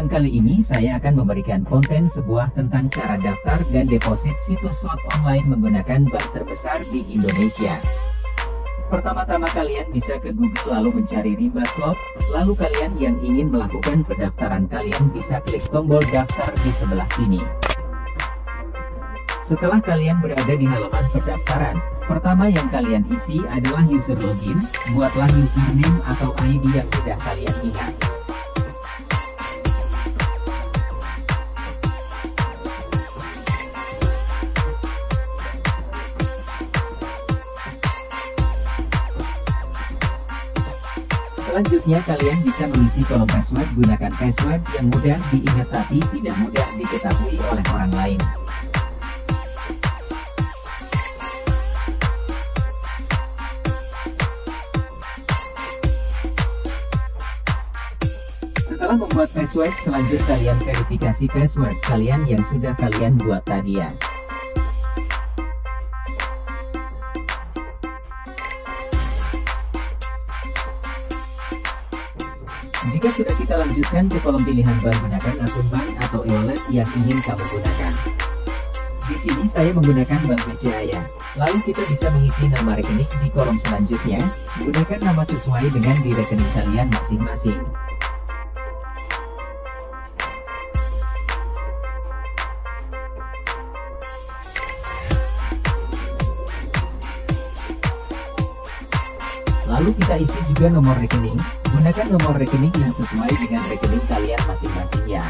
Kesempatan kali ini saya akan memberikan konten sebuah tentang cara daftar dan deposit situs slot online menggunakan bank terbesar di Indonesia. Pertama-tama kalian bisa ke Google lalu mencari Rimba Slot, lalu kalian yang ingin melakukan pendaftaran kalian bisa klik tombol daftar di sebelah sini. Setelah kalian berada di halaman pendaftaran, pertama yang kalian isi adalah user login, buatlah username atau ID yang sudah kalian ingat. Selanjutnya kalian bisa mengisi kolom password gunakan password yang mudah diingat tapi tidak mudah diketahui oleh orang lain. Setelah membuat password, selanjutnya kalian verifikasi password kalian yang sudah kalian buat tadi ya. Jika sudah kita lanjutkan ke kolom pilihan bank gunakan akun bank atau e-wallet yang ingin kamu gunakan. Di sini saya menggunakan Bank BCA. Lalu kita bisa mengisi nama rekening di kolom selanjutnya, gunakan nama sesuai dengan di rekening kalian masing-masing. Kita isi juga nomor rekening, gunakan nomor rekening yang sesuai dengan rekening kalian masing-masing ya.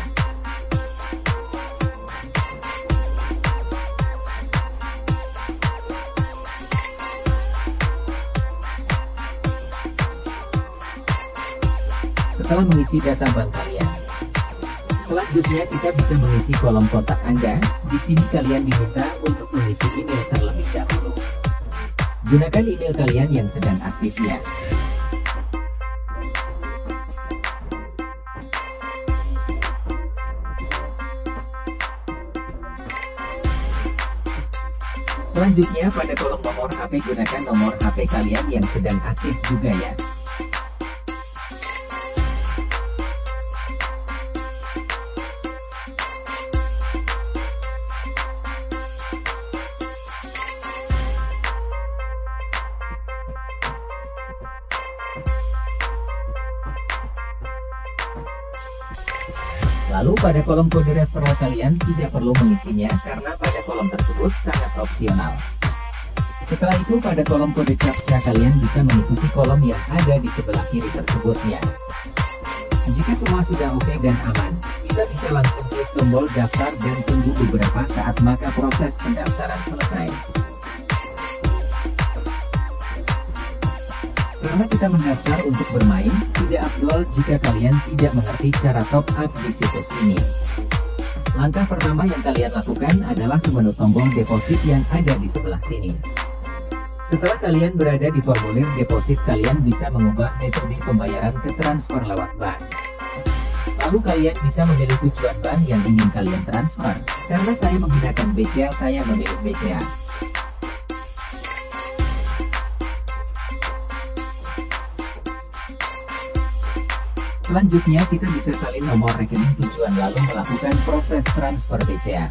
Setelah mengisi data bank kalian, selanjutnya kita bisa mengisi kolom kontak Anda. Di sini kalian diminta untuk mengisi email terlebih dahulu. Gunakan email kalian yang sedang aktif ya. Selanjutnya pada kolom nomor HP gunakan nomor HP kalian yang sedang aktif juga ya. Lalu pada kolom kode referral kalian tidak perlu mengisinya karena pada kolom tersebut sangat opsional. Setelah itu pada kolom kode captcha kalian bisa mengikuti kolom yang ada di sebelah kiri tersebutnya. Jika semua sudah oke dan aman, kita bisa langsung klik tombol daftar dan tunggu beberapa saat maka proses pendaftaran selesai. Karena kita mendaftar untuk bermain, tidak afdol jika kalian tidak mengerti cara top up di situs ini. Langkah pertama yang kalian lakukan adalah ke menu tombol deposit yang ada di sebelah sini. Setelah kalian berada di formulir deposit kalian bisa mengubah metode pembayaran ke transfer lewat bank. Lalu kalian bisa memilih tujuan bank yang ingin kalian transfer. Karena saya menggunakan BCA saya memilih BCA. Selanjutnya kita bisa salin nomor rekening tujuan lalu melakukan proses transfer BCA.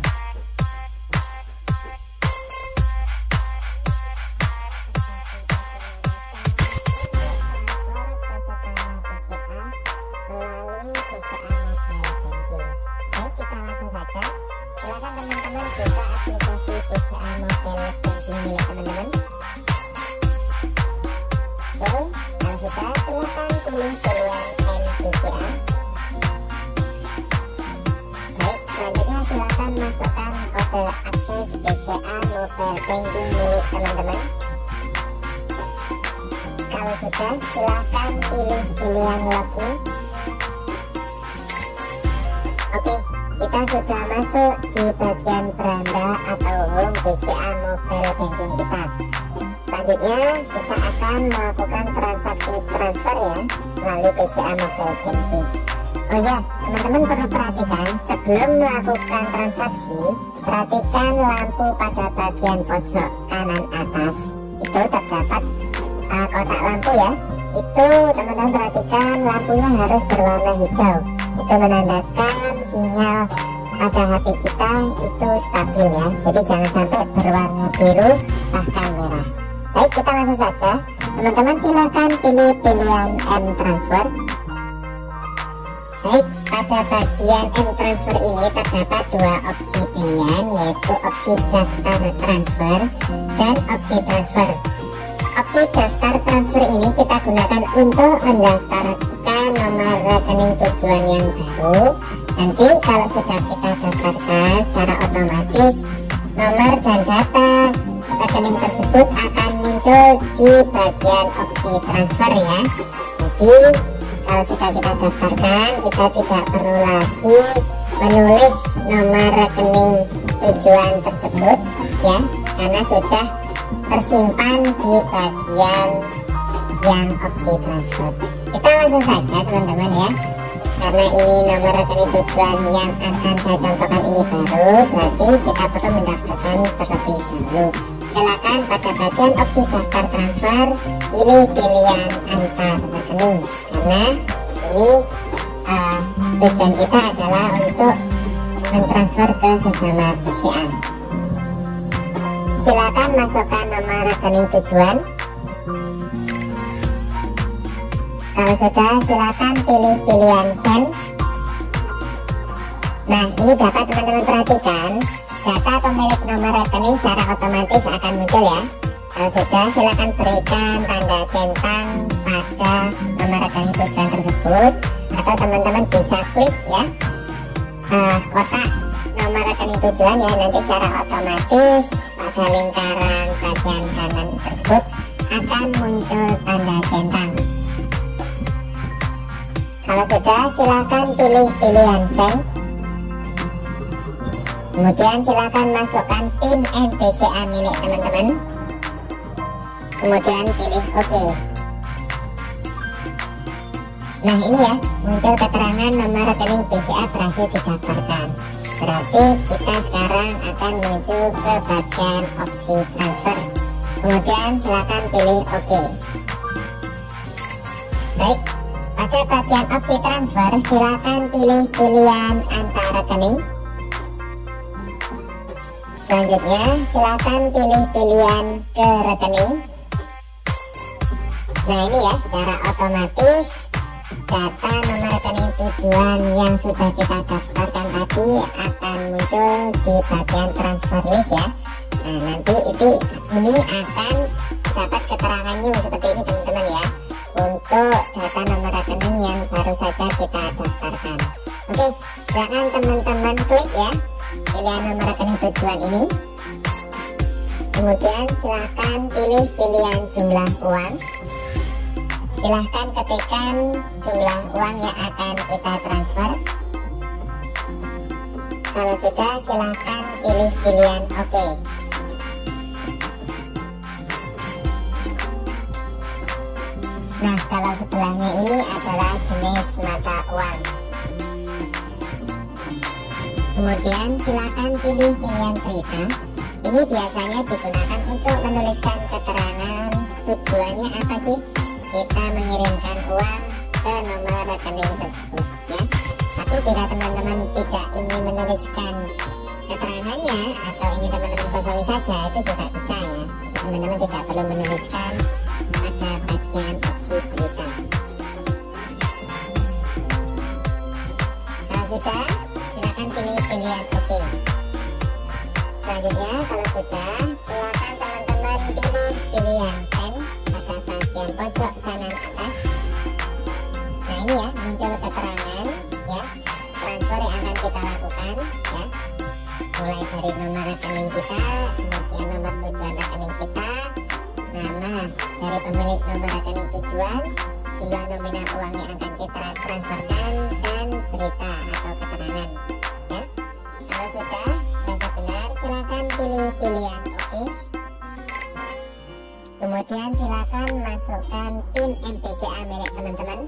Kalau sudah, silahkan pilih pilihan login. Oke, kita sudah masuk di bagian beranda atau home BCA mobile banking kita. Selanjutnya, kita akan melakukan transaksi transfer ya, melalui BCA mobile banking. Oh ya, teman-teman perlu perhatikan, sebelum melakukan transaksi, perhatikan lampu pada bagian pojok kanan atas. Itu terdapat uh, kotak lampu ya. Itu teman-teman perhatikan lampunya harus berwarna hijau. Itu menandakan sinyal pada HP kita itu stabil ya. Jadi jangan sampai berwarna biru bahkan merah. Baik kita langsung saja. Teman-teman silahkan pilih pilihan M transfer baik pada bagian M transfer ini terdapat dua opsi pilihan yaitu opsi daftar transfer dan opsi transfer. Opsi daftar transfer ini kita gunakan untuk mendaftarkan nomor rekening tujuan yang baru. Nanti kalau sudah kita daftarkan secara otomatis nomor dan data rekening tersebut akan muncul di bagian opsi transfer ya. Jadi kalau sudah kita daftarkan kita tidak perlu lagi menulis nomor rekening tujuan tersebut ya karena sudah tersimpan di bagian yang opsi transfer. Kita langsung saja teman-teman ya. Karena ini nomor rekening tujuan yang akan saya contohkan ini baru berarti kita perlu mendaftarkan terlebih dahulu silakan pada bagian opsi daftar transfer pilih pilihan antar rekening. Karena ini uh, tujuan kita adalah untuk mentransfer ke sesama PCA silakan masukkan nomor rekening tujuan. Kalau sudah silakan pilih pilihan send. Nah ini dapat teman-teman perhatikan data pemilik nomor rekening secara otomatis akan muncul ya. Kalau sudah silakan berikan tanda centang pada nomor rekening tujuan tersebut atau teman-teman bisa klik ya uh, kotak nomor rekening tujuan ya nanti secara otomatis pada lingkaran bagian kanan tersebut akan muncul tanda centang. Kalau sudah silakan pilih pilihan send kemudian silakan masukkan pin NPCA milik teman-teman. Kemudian pilih OK. Nah ini ya muncul keterangan nomor rekening BCA berhasil didaftarkan. Berarti kita sekarang akan menuju ke bagian opsi transfer. Kemudian silakan pilih OK. Baik pada bagian opsi transfer silakan pilih pilihan antar rekening selanjutnya silakan pilih pilihan ke rekening. Nah ini ya secara otomatis data nomor rekening tujuan yang sudah kita daftarkan tadi akan muncul di bagian transfer list ya. Nah nanti itu ini akan dapat keterangannya seperti ini teman-teman ya untuk data nomor rekening yang baru saja kita daftarkan. Oke jangan teman-teman klik ya pilihan nomor tujuan ini. Kemudian silahkan pilih pilihan jumlah uang. Silahkan ketikkan jumlah uang yang akan kita transfer. Kalau sudah silahkan pilih pilihan OK nah kalau sebelahnya ini adalah jenis mata uang kemudian silahkan pilih pilihan cerita. Ini biasanya digunakan untuk menuliskan keterangan. Tujuannya apa sih? Kita mengirimkan uang ke nomor rekening tersebut ya. Tapi jika teman-teman tidak ingin menuliskan keterangannya atau ingin teman-teman kosongi saja itu juga bisa ya. Teman-teman tidak perlu menuliskan kalau sudah silakan teman-teman pilih pilihan send bagian pojok kanan atas nah ini ya muncul keterangan ya transfer yang akan kita. Lakukan ya mulai dari nomor rekening kita. Kemudian nomor tujuan rekening kita nama dari pemilik nomor rekening tujuan. Jumlah nominal uang yang akan kita transferkan dan berita pilih pilihan oke? Okay kemudian silakan masukkan pin MPCA milik teman-teman.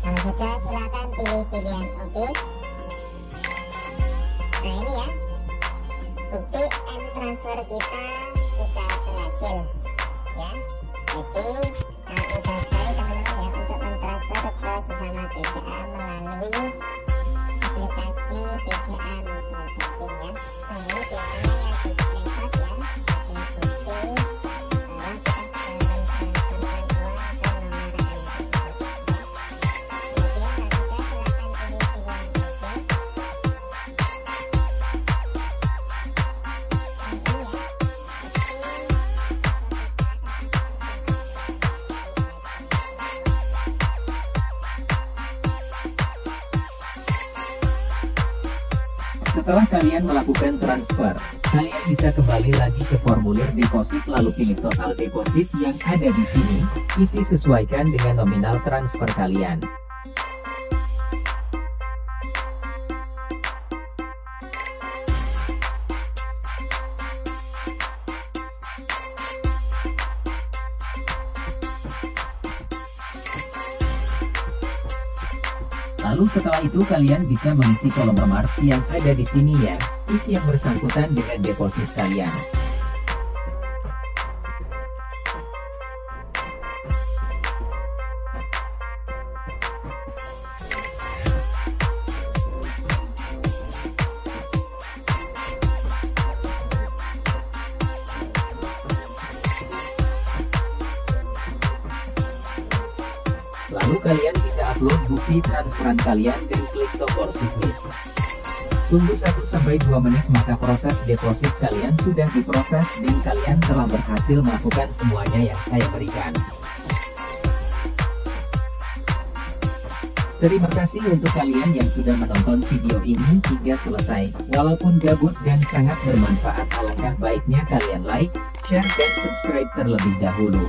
Kalau sudah silakan pilih pilihan oke? Nah ini ya. Bukti M transfer kita sudah berhasil ya. Jadi mudah sekali teman-teman ya untuk mentransfer ke sesama BCA melalui aplikasi PCR penting ya. Lalu biasanya yang Setelah kalian melakukan transfer, kalian bisa kembali lagi ke formulir deposit lalu pilih total deposit yang ada di sini, isi sesuaikan dengan nominal transfer kalian. Setelah itu kalian bisa mengisi kolom remarks yang ada di sini ya, isi yang bersangkutan dengan deposit kalian. Lalu kalian bisa upload bukti transferan kalian dan klik tombol submit. Tunggu 1-2 menit maka proses deposit kalian sudah diproses dan kalian telah berhasil melakukan semuanya yang saya berikan. Terima kasih untuk kalian yang sudah menonton video ini hingga selesai. Walaupun gabut dan sangat bermanfaat alangkah baiknya kalian like, share dan subscribe terlebih dahulu.